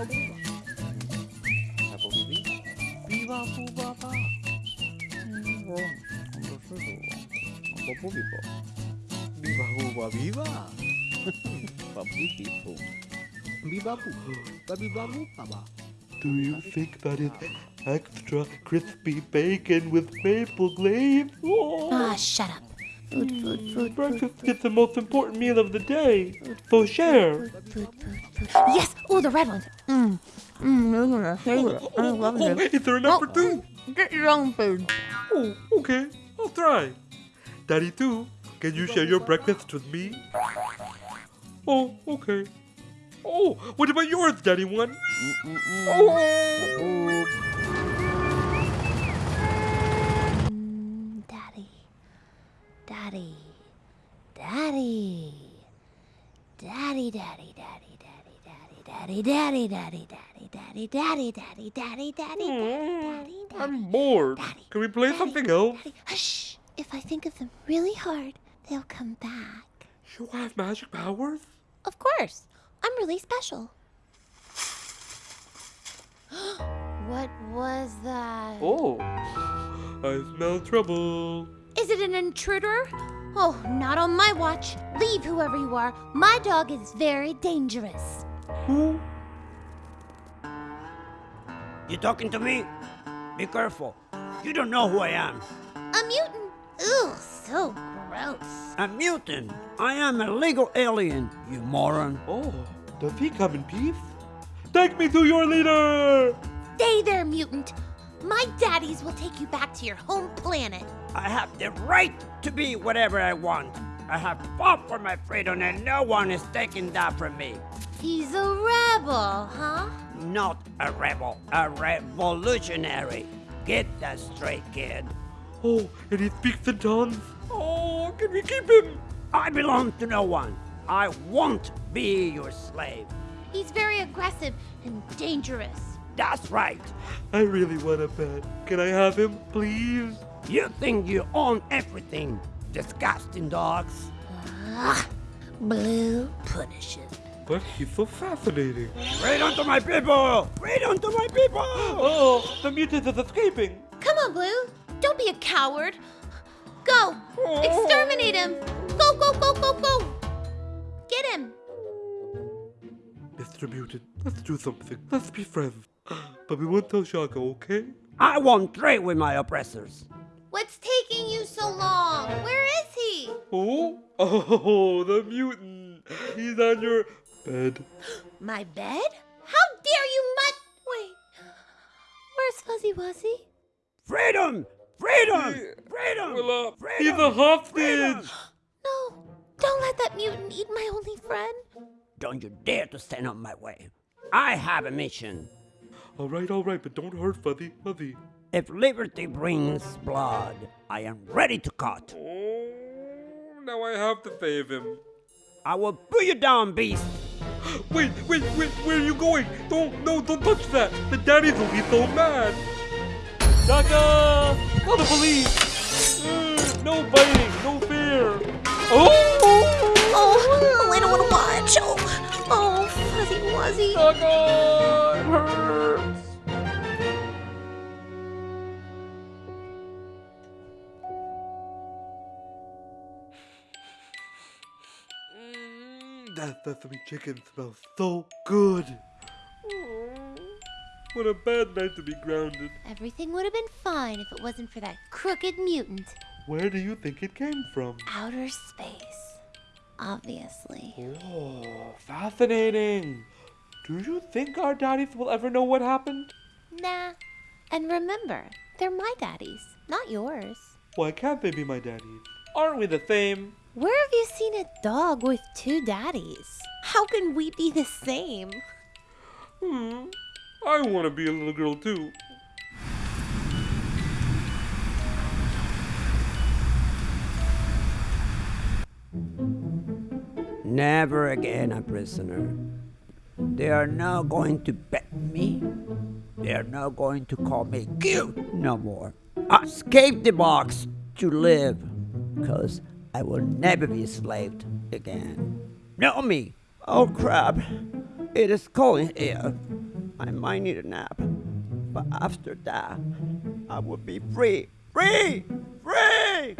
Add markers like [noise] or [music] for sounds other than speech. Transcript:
Apple Do you think that it's extra crispy bacon with maple glaze? Ah, oh. oh, shut up. Food, food, food, breakfast is the most important meal of the day. So share. Yes! Oh, the red ones. Mmm. Mmm, I oh, love Oh, it. is there a number two? Oh, get your own food. Oh, okay. I'll try. Daddy too. Can you share your breakfast with me? Oh, okay. Oh, what about yours, Daddy one? Mm, mm, mm. Oh. Daddy. Daddy. Daddy, daddy, daddy, daddy, daddy, daddy, daddy, daddy, daddy, daddy, daddy, daddy, daddy, daddy, daddy, daddy, I'm bored. Can we play something else? Hush! If I think of them really hard, they'll come back. You have magic powers? Of course. I'm really special. what was that? Oh. I smell trouble. Is it an intruder? Oh, not on my watch. Leave, whoever you are. My dog is very dangerous. Who? You talking to me? Be careful. You don't know who I am. A mutant. Ugh, so gross. A mutant. I am a legal alien, you moron. Oh, does he come in peace? Take me to your leader! Stay there, mutant. My daddies will take you back to your home planet. I have the right to be whatever I want. I have fought for my freedom and no one is taking that from me. He's a rebel, huh? Not a rebel, a revolutionary. Get that straight, kid. Oh, and he speaks in tongues. Oh, can we keep him? I belong to no one. I won't be your slave. He's very aggressive and dangerous. That's right. I really want a pet. Can I have him, please? You think you own everything, disgusting dogs. Ah, Blue punishes. But he's so fascinating. Freedom onto my people! Freedom onto my people! [gasps] Oh, the mutant is escaping. Come on, Blue. Don't be a coward. Go. Exterminate him. Mr. Mutant, let's do something. Let's be friends. [gasps] But we won't tell Shaka, okay? I won't trade with my oppressors. What's taking you so long? Where is he? Oh? [laughs] Oh, the mutant. He's on your bed. [gasps] My bed? How dare you mut? Wait. Where's Fuzzy Wuzzy? Freedom! Freedom! He- Freedom! Well, uh, Freedom! he's a hostage. [gasps] No. Don't let that mutant eat my only friend. Don't you dare to stand on my way. I have a mission. All right, all right, but don't hurt Fuzzy. Fuzzy. If liberty brings blood, I am ready to cut. Oh, now I have to save him. I will put you down, beast. [gasps] Wait, wait, wait, where are you going? Don't, no, don't touch that. The daddies will be so mad. Shaka! Call the police. Uh, no biting, no fear. Wuzzy. Shaka! It hurts. That sesame chicken smells so good. Oh, what a bad night to be grounded. Everything would have been fine if it wasn't for that crooked mutant. Where do you think it came from? Outer space. Obviously. Oh, fascinating. Do you think our daddies will ever know what happened? Nah. And remember, they're my daddies, not yours. Why can't they be my daddies? Aren't we the same? Where have you seen a dog with two daddies? How can we be the same? Hmm. I want to be a little girl too. Never again a prisoner. They are not going to bet me. They are not going to call me cute no more. I escaped the box to live, cause I will never be enslaved again. No me. Oh crap. It is cold in here. I might need a nap. But after that, I will be free. Free! Free!